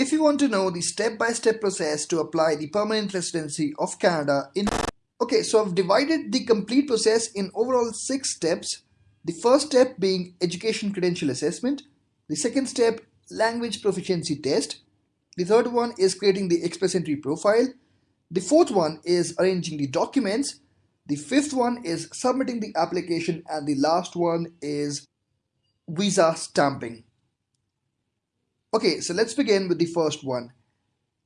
If you want to know the step-by-step -step process to apply the permanent residency of Canada in Okay, so I've divided the complete process in overall six steps. The first step being education credential assessment. The second step, language proficiency test. The third one is creating the express entry profile. The fourth one is arranging the documents. The fifth one is submitting the application and the last one is visa stamping. Okay, so let's begin with the first one.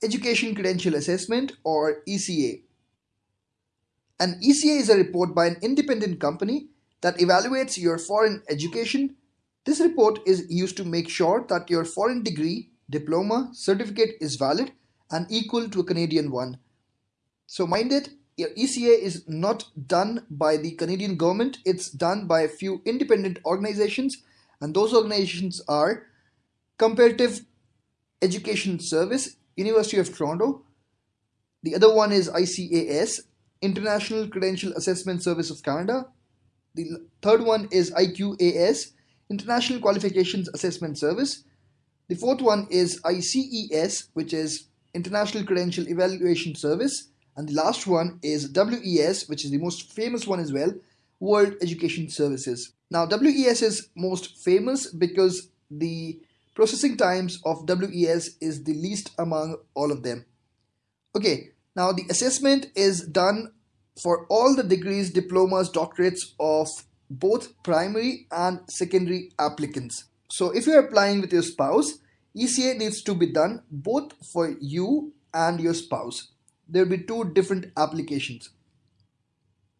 Education Credential Assessment or ECA. An ECA is a report by an independent company that evaluates your foreign education. This report is used to make sure that your foreign degree, diploma, certificate is valid and equal to a Canadian one. So mind it, your ECA is not done by the Canadian government, it's done by a few independent organizations and those organizations are Comparative Education Service, University of Toronto. The other one is ICAS, International Credential Assessment Service of Canada. The third one is IQAS, International Qualifications Assessment Service. The fourth one is ICES, which is International Credential Evaluation Service. And the last one is WES, which is the most famous one as well, World Education Services. Now, WES is most famous because the processing times of WES is the least among all of them. Okay, now the assessment is done for all the degrees, diplomas, doctorates of both primary and secondary applicants. So if you're applying with your spouse, ECA needs to be done both for you and your spouse. There will be two different applications.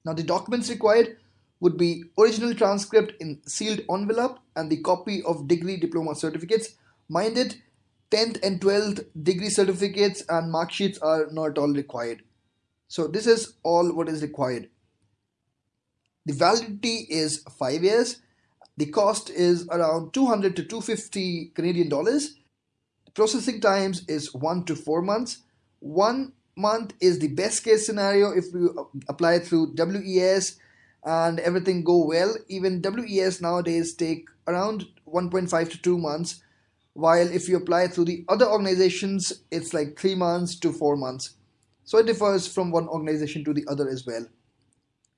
Now the documents required would be original transcript in sealed envelope and the copy of degree diploma certificates. Mind it, 10th and 12th degree certificates and mark sheets are not all required. So this is all what is required. The validity is 5 years. The cost is around 200 to 250 Canadian dollars. Processing times is 1 to 4 months. 1 month is the best case scenario if you apply through WES and everything go well. Even WES nowadays take around 1.5 to 2 months while if you apply through the other organizations it's like 3 months to 4 months. So it differs from one organization to the other as well.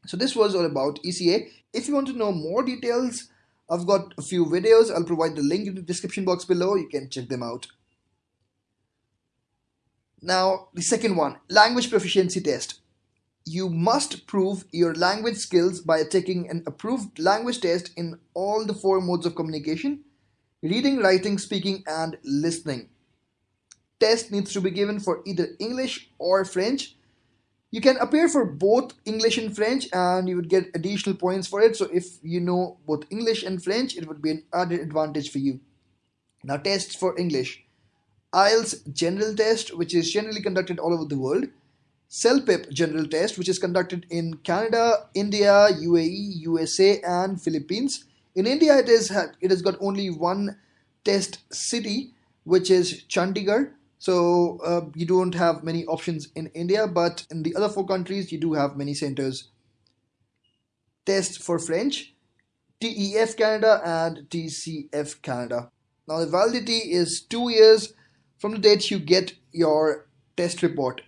So this was all about ECA. If you want to know more details, I've got a few videos. I'll provide the link in the description box below. You can check them out. Now, the second one, language proficiency test. You must prove your language skills by taking an approved language test in all the four modes of communication, reading, writing, speaking, and listening test needs to be given for either English or French. You can appear for both English and French and you would get additional points for it. So if you know both English and French, it would be an added advantage for you. Now tests for English. IELTS general test, which is generally conducted all over the world. CELPIP general test, which is conducted in Canada, India, UAE, USA, and Philippines. In India, it is it has got only one test city, which is Chandigarh. So uh, you don't have many options in India, but in the other four countries, you do have many centers. Test for French, TEF Canada and TCF Canada. Now the validity is two years from the date you get your test report.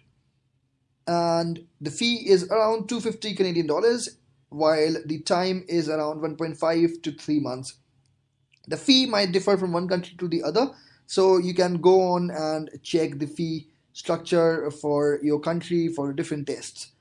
And the fee is around 250 Canadian dollars, while the time is around 1.5 to 3 months. The fee might differ from one country to the other, so you can go on and check the fee structure for your country for different tests.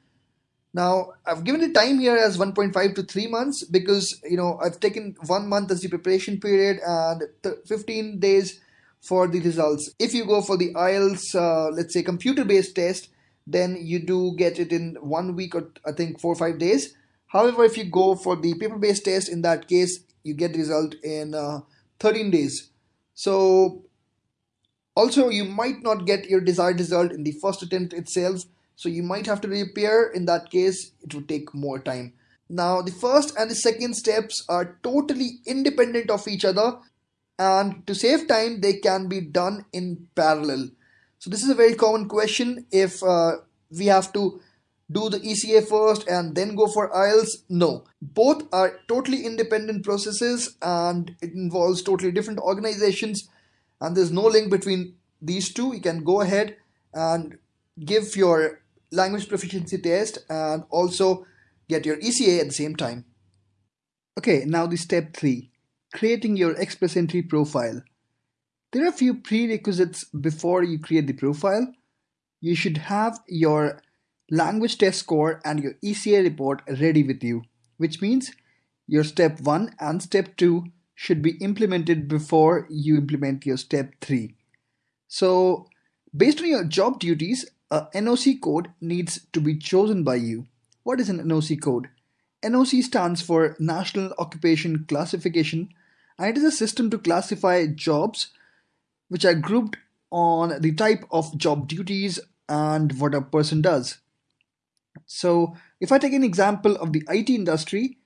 Now, I've given the time here as 1.5 to 3 months because, you know, I've taken 1 month as the preparation period and 15 days for the results. If you go for the IELTS, uh, let's say computer-based test, then you do get it in 1 week or I think 4 or 5 days. However, if you go for the paper-based test, in that case, you get the result in uh, 13 days. So also, you might not get your desired result in the first attempt itself, so you might have to reappear. In that case, it would take more time. Now, the first and the second steps are totally independent of each other, and to save time, they can be done in parallel. So, this is a very common question if uh, we have to do the ECA first and then go for IELTS? No. Both are totally independent processes and it involves totally different organizations and there's no link between these two, you can go ahead and give your language proficiency test and also get your ECA at the same time. Okay, now the step three, creating your Express Entry profile. There are a few prerequisites before you create the profile. You should have your language test score and your ECA report ready with you, which means your step 1 and step 2 should be implemented before you implement your step 3. So based on your job duties, a NOC code needs to be chosen by you. What is an NOC code? NOC stands for National Occupation Classification and it is a system to classify jobs which are grouped on the type of job duties and what a person does. So if I take an example of the IT industry,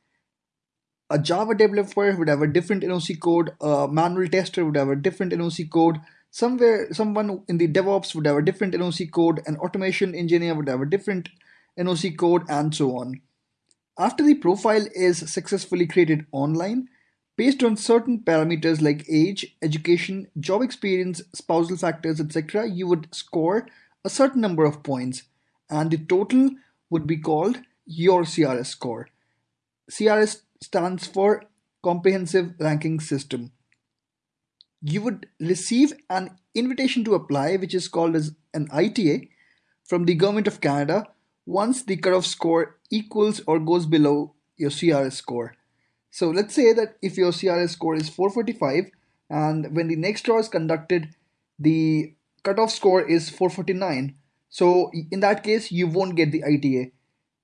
a Java developer would have a different NOC code, a manual tester would have a different NOC code, somewhere someone in the DevOps would have a different NOC code, an automation engineer would have a different NOC code, and so on. After the profile is successfully created online, based on certain parameters like age, education, job experience, spousal factors, etc., you would score a certain number of points, and the total would be called your CRS score. CRS stands for Comprehensive Ranking System. You would receive an invitation to apply, which is called as an ITA, from the Government of Canada once the cutoff score equals or goes below your CRS score. So let's say that if your CRS score is 445 and when the next draw is conducted, the cutoff score is 449. So in that case, you won't get the ITA.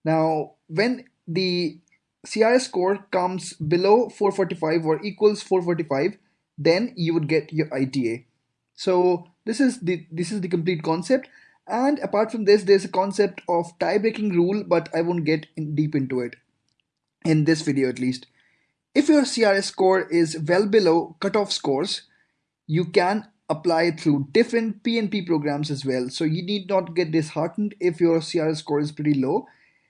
Now, when the CRS score comes below 445 or equals 445, then you would get your ITA. So this is the this is the complete concept. And apart from this, there's a concept of tie-breaking rule, but I won't get in deep into it in this video at least. If your CRS score is well below cutoff scores, you can apply through different PNP programs as well. So you need not get disheartened if your CRS score is pretty low.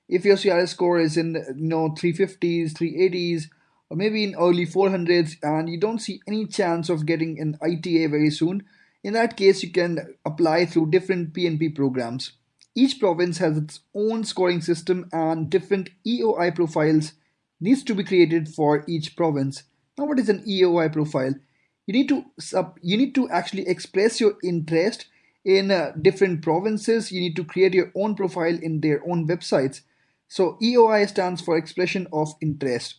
If your CRS score is in you know 350s, 380s, or maybe in early 400s, and you don't see any chance of getting an ITA very soon, in that case you can apply through different PNP programs. Each province has its own scoring system and different EOI profiles needs to be created for each province. Now what is an EOI profile? You need to sub, you need to actually express your interest in uh, different provinces. You need to create your own profile in their own websites. So EOI stands for expression of interest.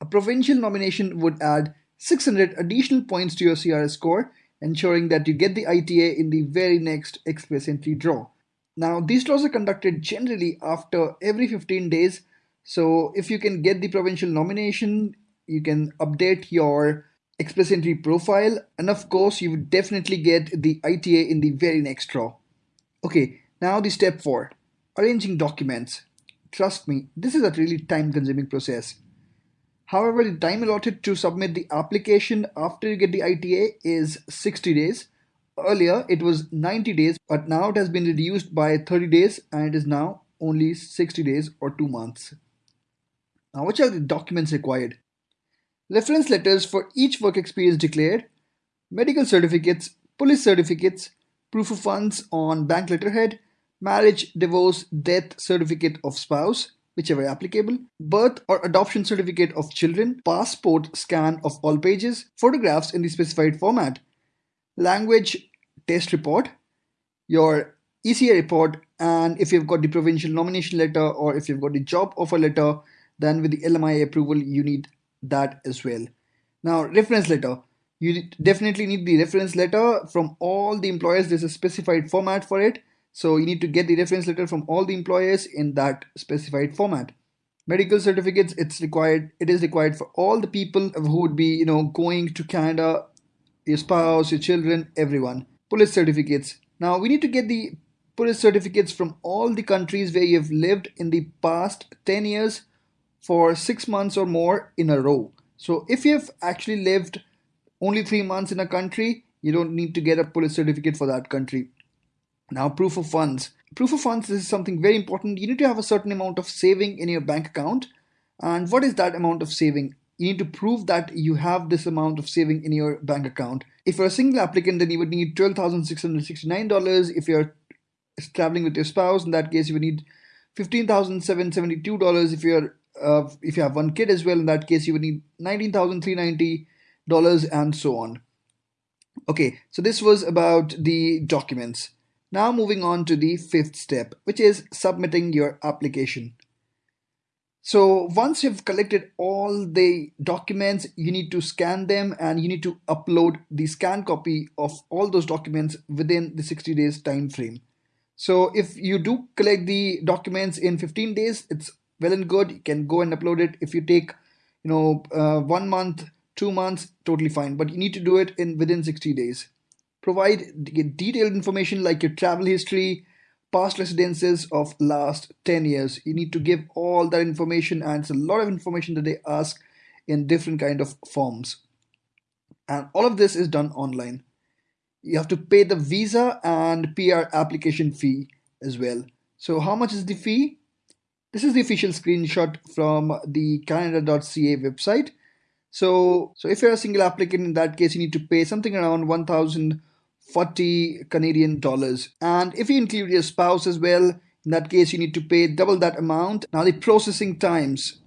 A provincial nomination would add 600 additional points to your CRS score, ensuring that you get the ITA in the very next express entry draw. Now, these draws are conducted generally after every 15 days. So if you can get the provincial nomination, you can update your express entry profile and of course you would definitely get the ITA in the very next draw. Okay, now the step 4 arranging documents. Trust me, this is a really time consuming process. However, the time allotted to submit the application after you get the ITA is 60 days. Earlier it was 90 days, but now it has been reduced by 30 days and it is now only 60 days or 2 months. Now, which are the documents required? Reference letters for each work experience declared, medical certificates, police certificates, proof of funds on bank letterhead, marriage, divorce, death certificate of spouse, whichever applicable, birth or adoption certificate of children, passport scan of all pages, photographs in the specified format, language test report, your ECA report, and if you've got the provincial nomination letter or if you've got the job offer letter, then with the LMI approval, you need that as well. Now, reference letter. You definitely need the reference letter from all the employers. There's a specified format for it. So you need to get the reference letter from all the employers in that specified format. Medical certificates, it's required, it is required for all the people who would be, you know, going to Canada, your spouse, your children, everyone. Police certificates. Now we need to get the police certificates from all the countries where you've lived in the past 10 years for six months or more in a row. So if you've actually lived only three months in a country, you don't need to get a police certificate for that country. Now, proof of funds. Proof of funds is something very important. You need to have a certain amount of saving in your bank account. And what is that amount of saving? You need to prove that you have this amount of saving in your bank account. If you're a single applicant, then you would need $12,669. If you're traveling with your spouse, in that case, you would need $15,772. If you're uh, if you have one kid as well, in that case, you would need $19,390 and so on. Okay, so this was about the documents. Now moving on to the fifth step, which is submitting your application. So once you've collected all the documents, you need to scan them and you need to upload the scan copy of all those documents within the 60 days time frame. So if you do collect the documents in 15 days, it's well and good. You can go and upload it. If you take, you know, uh, one month, two months, totally fine. But you need to do it in within 60 days. Provide detailed information like your travel history, past residences of last 10 years you need to give all that information and it's a lot of information that they ask in different kind of forms and all of this is done online you have to pay the visa and PR application fee as well so how much is the fee this is the official screenshot from the canada.ca website so so if you're a single applicant in that case you need to pay something around 1,040 Canadian dollars. And if you include your spouse as well, in that case, you need to pay double that amount. Now the processing times.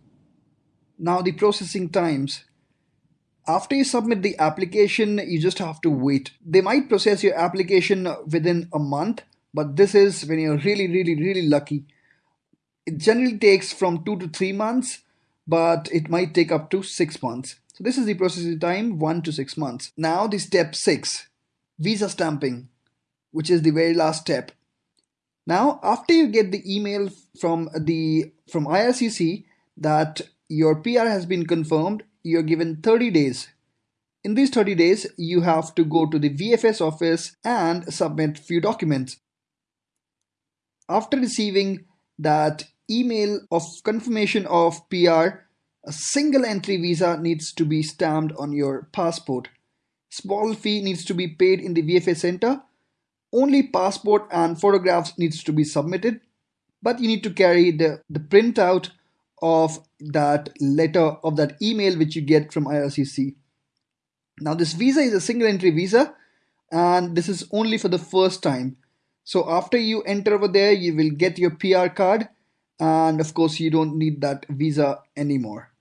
Now the processing times. After you submit the application, you just have to wait. They might process your application within a month, but this is when you're really, really, really lucky. It generally takes from two to three months, but it might take up to six months. So this is the processing time, one to six months. Now the step six visa stamping, which is the very last step. Now, after you get the email from the from IRCC that your PR has been confirmed, you're given 30 days. In these 30 days, you have to go to the VFS office and submit few documents. After receiving that email of confirmation of PR, a single entry visa needs to be stamped on your passport. Small fee needs to be paid in the VFS center. Only passport and photographs needs to be submitted, but you need to carry the, the printout of that letter of that email which you get from IRCC. Now this visa is a single entry visa and this is only for the first time. So after you enter over there, you will get your PR card and of course you don't need that visa anymore.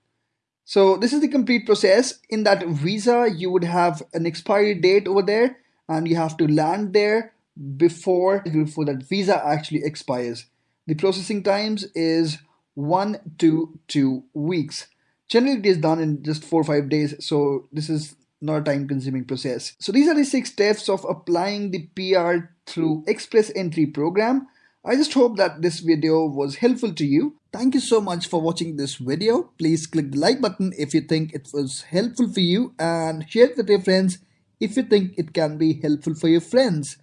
So this is the complete process. In that visa, you would have an expiry date over there and you have to land there before, before that visa actually expires. The processing times is one to two weeks. Generally, it is done in just four or five days. So this is not a time consuming process. So these are the six steps of applying the PR through Express Entry program. I just hope that this video was helpful to you. Thank you so much for watching this video. Please click the like button if you think it was helpful for you and share it with your friends if you think it can be helpful for your friends.